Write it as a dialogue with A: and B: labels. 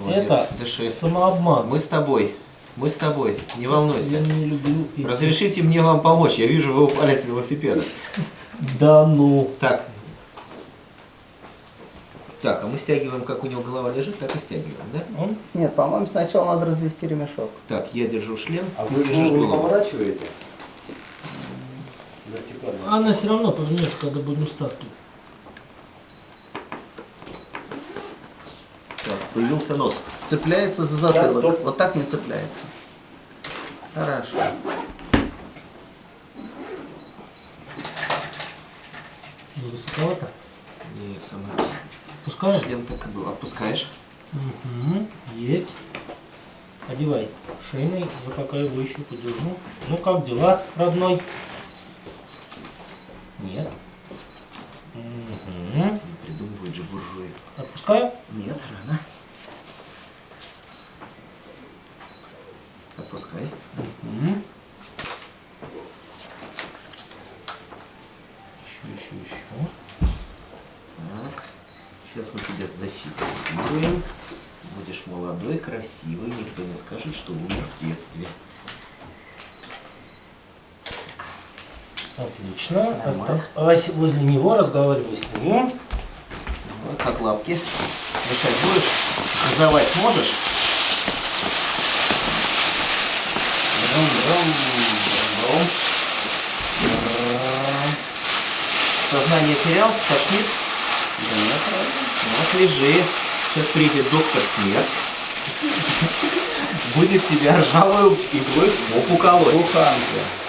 A: Молодец,
B: Это
A: дыши.
B: самообман.
A: Мы с тобой. Мы с тобой. Не
B: Я
A: волнуйся.
B: не люблю эти-
A: Разрешите мне вам помочь. Я вижу, вы упали с велосипеда.
B: Да ну.
A: Так. Так, а мы стягиваем, как у него голова лежит, так и стягиваем, да?
C: Нет, по-моему, сначала надо развести ремешок.
A: Так, я держу шлем,
D: А вы
A: держишь
D: голову поворачиваете?
B: Она все равно повернется, когда будем стаскивать.
A: Появился нос.
C: Цепляется за затылок.
D: стоп.
C: Вот так не цепляется. Хорошо.
B: Не высоковато.
A: Не, сама.
B: Пускаешь?
A: Шлем так и был. Отпускаешь?
B: Угу. Есть. Одевай шейный, я пока его еще подержу. Ну как дела, родной? Нет. Угу.
A: Не придумывают же буржуи.
B: Отпускаю?
A: Нет, рано. Отпускай.
B: Угу.
A: Еще, еще, еще. Так. Сейчас мы тебя зафиксируем. Будешь молодой, красивый. Никто не скажет, что умер в детстве.
B: Отлично. Оставайся возле него, разговаривай с ним.
A: Вот как лапки. Дышать будешь? Газовать можешь? Сознание терял? Тошнит? Да нет, правильно. Вот лежи. Сейчас придет доктор смерть. Будет тебя ржавую иглой в попу колоть.
C: Буханка.